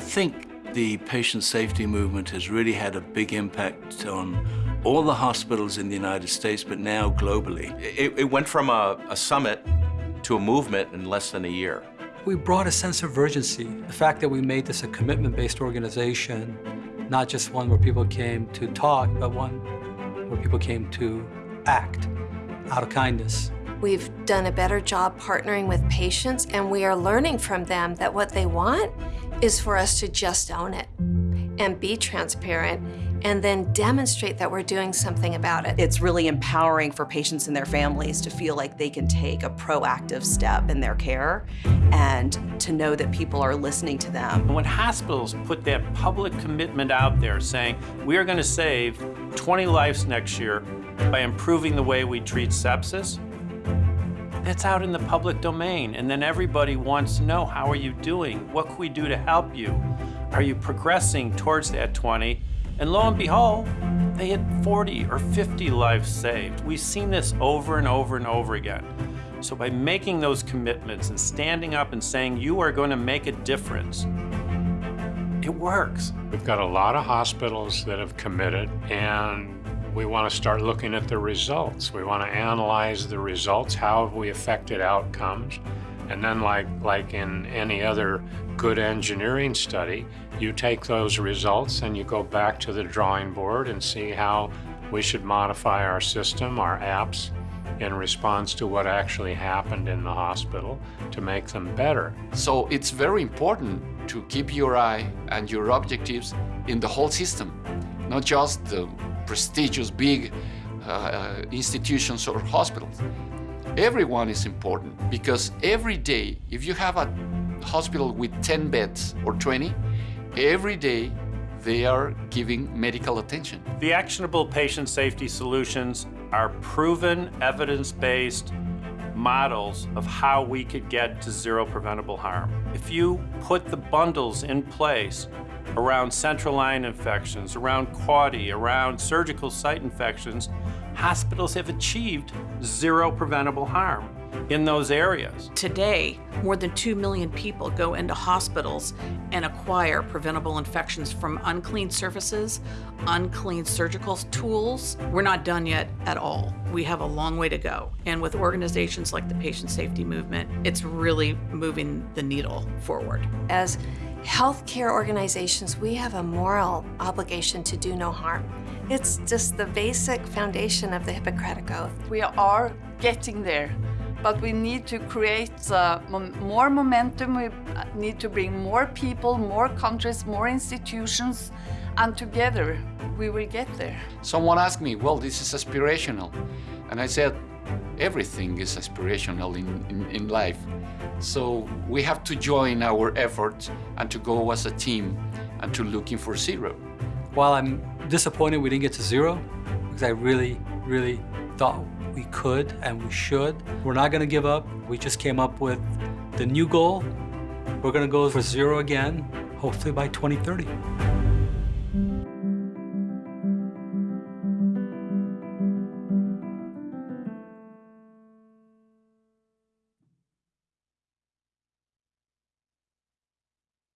think the patient safety movement has really had a big impact on all the hospitals in the United States, but now globally. It, it went from a, a summit to a movement in less than a year. We brought a sense of urgency. The fact that we made this a commitment-based organization, not just one where people came to talk, but one where people came to act out of kindness. We've done a better job partnering with patients, and we are learning from them that what they want is for us to just own it and be transparent and then demonstrate that we're doing something about it. It's really empowering for patients and their families to feel like they can take a proactive step in their care and to know that people are listening to them. When hospitals put that public commitment out there saying, we are going to save 20 lives next year by improving the way we treat sepsis, that's out in the public domain. And then everybody wants to know, how are you doing? What can we do to help you? Are you progressing towards that 20? And lo and behold, they had 40 or 50 lives saved. We've seen this over and over and over again. So by making those commitments and standing up and saying you are going to make a difference, it works. We've got a lot of hospitals that have committed and we want to start looking at the results. We want to analyze the results. How have we affected outcomes? And then like, like in any other good engineering study, you take those results and you go back to the drawing board and see how we should modify our system, our apps, in response to what actually happened in the hospital to make them better. So it's very important to keep your eye and your objectives in the whole system, not just the prestigious big uh, institutions or hospitals. Everyone is important because every day, if you have a hospital with 10 beds or 20, every day they are giving medical attention. The actionable patient safety solutions are proven, evidence-based models of how we could get to zero preventable harm. If you put the bundles in place around central line infections, around CAUTI, around surgical site infections, hospitals have achieved zero preventable harm in those areas. Today, more than 2 million people go into hospitals and acquire preventable infections from unclean surfaces, unclean surgical tools. We're not done yet at all. We have a long way to go. And with organizations like the Patient Safety Movement, it's really moving the needle forward. As healthcare organizations, we have a moral obligation to do no harm. It's just the basic foundation of the Hippocratic Oath. We are getting there, but we need to create uh, more momentum. We need to bring more people, more countries, more institutions, and together we will get there. Someone asked me, well, this is aspirational. And I said, everything is aspirational in, in, in life. So we have to join our efforts and to go as a team and to looking for zero. While I'm disappointed we didn't get to zero, because I really, really thought we could and we should, we're not going to give up. We just came up with the new goal. We're going to go for zero again, hopefully by 2030.